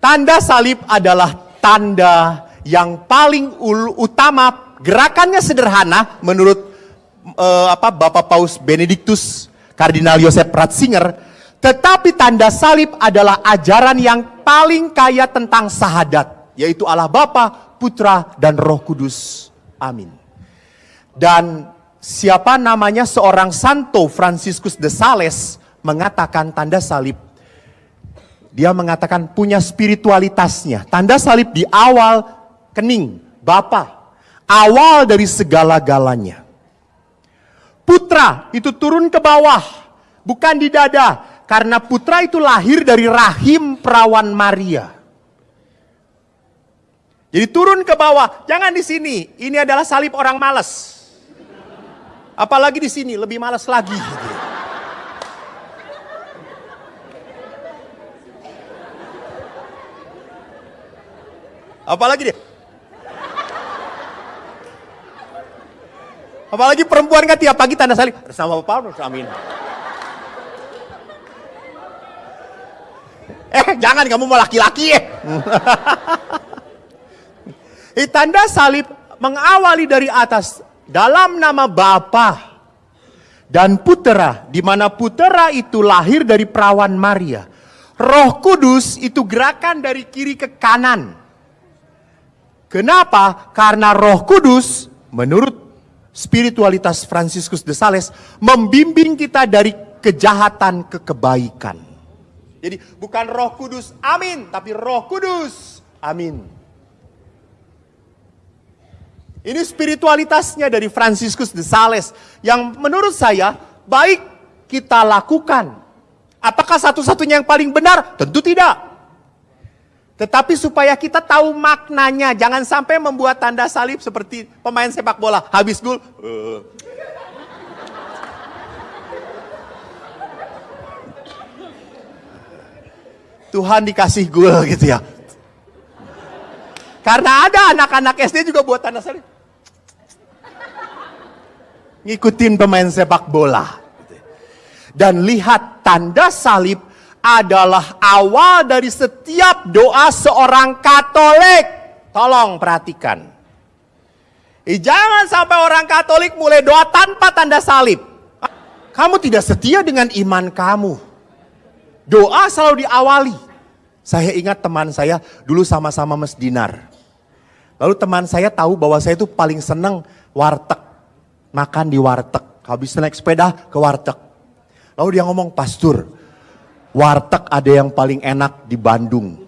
Tanda salib adalah tanda yang paling utama, gerakannya sederhana menurut uh, apa Bapak Paus Benedictus Kardinal Yosef Ratzinger, tetapi tanda salib adalah ajaran yang paling kaya tentang sahadat, yaitu Allah Bapa, Putra, dan Roh Kudus. Amin. Dan siapa namanya seorang Santo Franciscus de Sales mengatakan tanda salib dia mengatakan punya spiritualitasnya. Tanda salib di awal kening, Bapa. Awal dari segala-galanya. Putra itu turun ke bawah, bukan di dada. Karena putra itu lahir dari rahim perawan Maria. Jadi turun ke bawah, jangan di sini. Ini adalah salib orang malas. Apalagi di sini, lebih malas lagi. Apalagi dia. Apalagi perempuan kan tiap pagi tanda salib. Sama Paulus, amin. Eh, jangan kamu mau laki-laki. Eh. tanda salib mengawali dari atas dalam nama Bapa dan Putera, di mana Putera itu lahir dari perawan Maria. Roh Kudus itu gerakan dari kiri ke kanan. Kenapa? Karena Roh Kudus menurut spiritualitas Franciscus de Sales membimbing kita dari kejahatan ke kebaikan. Jadi bukan Roh Kudus, amin, tapi Roh Kudus, amin. Ini spiritualitasnya dari Franciscus de Sales yang menurut saya baik kita lakukan. Apakah satu-satunya yang paling benar? Tentu tidak. Tetapi supaya kita tahu maknanya, jangan sampai membuat tanda salib seperti pemain sepak bola. Habis gol, uh. Tuhan dikasih gol gitu ya. Karena ada anak-anak SD juga buat tanda salib. Ngikutin pemain sepak bola. Dan lihat tanda salib adalah awal dari setiap doa seorang Katolik. Tolong perhatikan. Eh, jangan sampai orang Katolik mulai doa tanpa tanda salib. Kamu tidak setia dengan iman kamu. Doa selalu diawali. Saya ingat teman saya dulu sama-sama Mas Dinar. Lalu teman saya tahu bahwa saya itu paling senang warteg. Makan di warteg. Habis naik sepeda ke warteg. Lalu dia ngomong, Pastur, warteg ada yang paling enak di Bandung.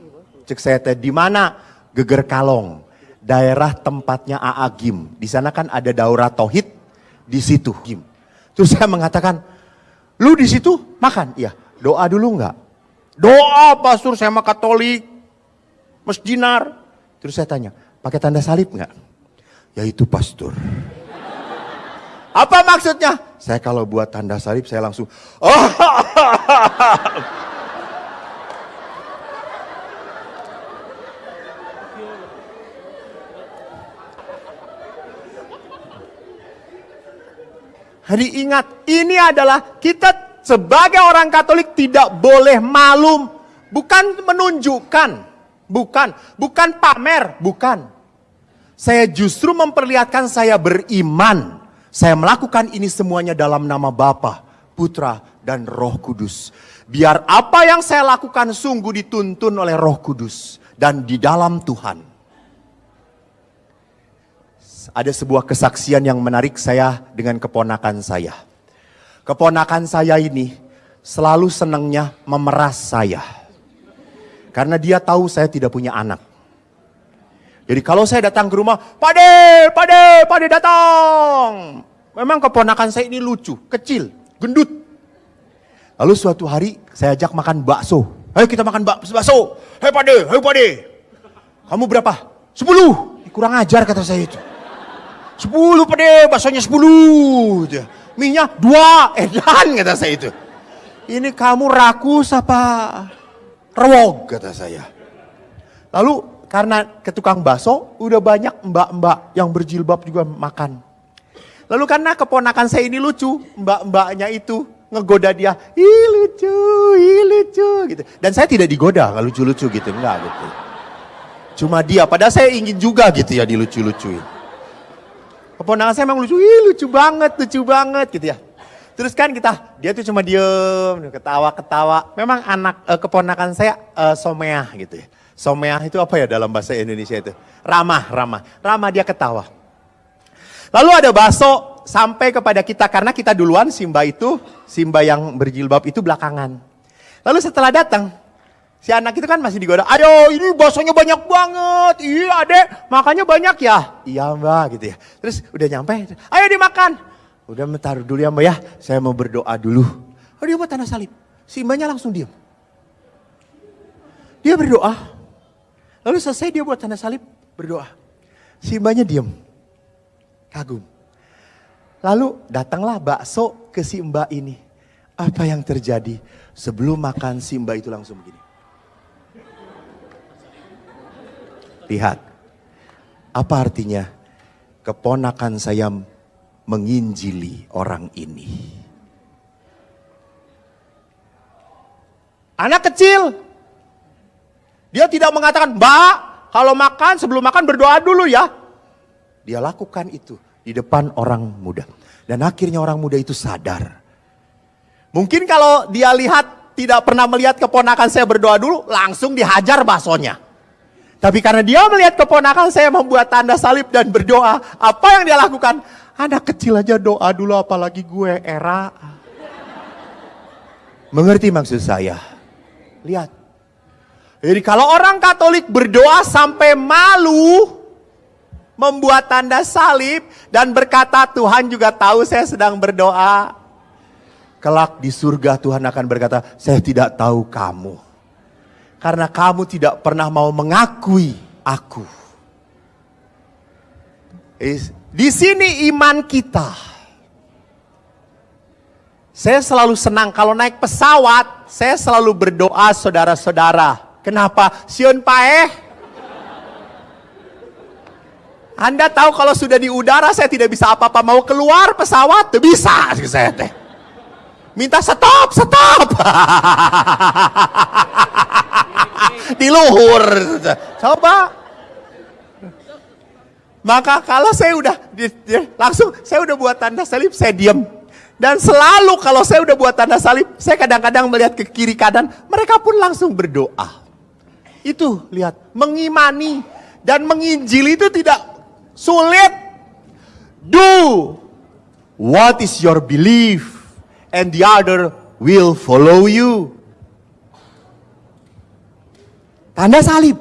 Cek saya teh di mana? Geger Kalong. Daerah tempatnya AA Gim. Di sana kan ada daurah tauhid di situ Gim. Terus saya mengatakan, "Lu di situ makan?" Iya. Doa dulu enggak? Doa, Pastor, saya mah Katolik. Masjinar. Terus saya tanya, pakai tanda salib enggak? Ya itu Pastor. Apa maksudnya? Saya kalau buat tanda salib saya langsung oh. Hari ingat, ini adalah kita sebagai orang Katolik tidak boleh malu, bukan menunjukkan, bukan, bukan pamer, bukan. Saya justru memperlihatkan saya beriman. Saya melakukan ini semuanya dalam nama Bapa, Putra, dan Roh Kudus. Biar apa yang saya lakukan sungguh dituntun oleh Roh Kudus dan di dalam Tuhan. Ada sebuah kesaksian yang menarik saya dengan keponakan saya. Keponakan saya ini selalu senangnya memeras saya. Karena dia tahu saya tidak punya anak. Jadi kalau saya datang ke rumah, Pade, Pade, Pade datang. Memang keponakan saya ini lucu, kecil, gendut. Lalu suatu hari saya ajak makan bakso. Ayo kita makan bakso. Hei Pade, hei Pade. Kamu berapa? Sepuluh. Kurang ajar kata saya itu. Sepuluh Pade, baksonya sepuluh. Minyak dua, edan kata saya itu. Ini kamu rakus apa? Rewog kata saya. Lalu karena ke tukang bakso udah banyak mbak-mbak yang berjilbab juga makan. Lalu karena keponakan saya ini lucu, mbak-mbaknya itu ngegoda dia, ih lucu, ih lucu gitu. Dan saya tidak digoda nggak lucu-lucu gitu, enggak gitu. Cuma dia, padahal saya ingin juga gitu ya dilucu-lucuin. Keponakan saya emang lucu, ih lucu banget, lucu banget gitu ya. Terus kan kita, dia tuh cuma diem, ketawa-ketawa. Memang anak eh, keponakan saya eh, someah gitu ya. Someah itu apa ya dalam bahasa Indonesia itu? Ramah, ramah. Ramah dia ketawa. Lalu ada bakso sampai kepada kita karena kita duluan Simba itu, Simba yang berjilbab itu belakangan. Lalu setelah datang, si anak itu kan masih digoda, ayo ini baksonya banyak banget, iya adek, makanya banyak ya. Iya mbak gitu ya. Terus udah nyampe, ayo dimakan. Udah taruh dulu ya mbak ya, saya mau berdoa dulu. Oh dia buat tanda salib, Simbanya langsung diam. Dia berdoa, lalu selesai dia buat tanda salib, berdoa. Simbanya diam, kagum. Lalu datanglah bakso ke si mbak ini. Apa yang terjadi? Sebelum makan si mbak itu langsung begini. Lihat. Apa artinya? Keponakan saya menginjili orang ini. Anak kecil. Dia tidak mengatakan, Mbak, kalau makan sebelum makan berdoa dulu ya. Dia lakukan itu di depan orang muda. Dan akhirnya orang muda itu sadar. Mungkin kalau dia lihat tidak pernah melihat keponakan saya berdoa dulu, langsung dihajar baksonya. Tapi karena dia melihat keponakan saya membuat tanda salib dan berdoa, apa yang dia lakukan? Anak kecil aja doa dulu apalagi gue era. Mengerti maksud saya? Lihat. Jadi kalau orang Katolik berdoa sampai malu, membuat tanda salib dan berkata Tuhan juga tahu saya sedang berdoa. Kelak di surga Tuhan akan berkata, saya tidak tahu kamu. Karena kamu tidak pernah mau mengakui aku. Di sini iman kita. Saya selalu senang kalau naik pesawat, saya selalu berdoa saudara-saudara. Kenapa? Sion paeh, anda tahu kalau sudah di udara saya tidak bisa apa-apa. Mau keluar pesawat, tuh bisa saya teh. Minta stop, stop. di luhur. Coba. Maka kalau saya udah langsung saya udah buat tanda salib, saya diam. Dan selalu kalau saya udah buat tanda salib, saya kadang-kadang melihat ke kiri kanan, mereka pun langsung berdoa. Itu lihat, mengimani dan menginjili itu tidak Sulit. Do what is your belief and the other will follow you. Tanda salib.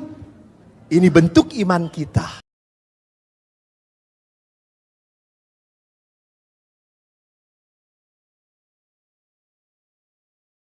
Ini bentuk iman kita.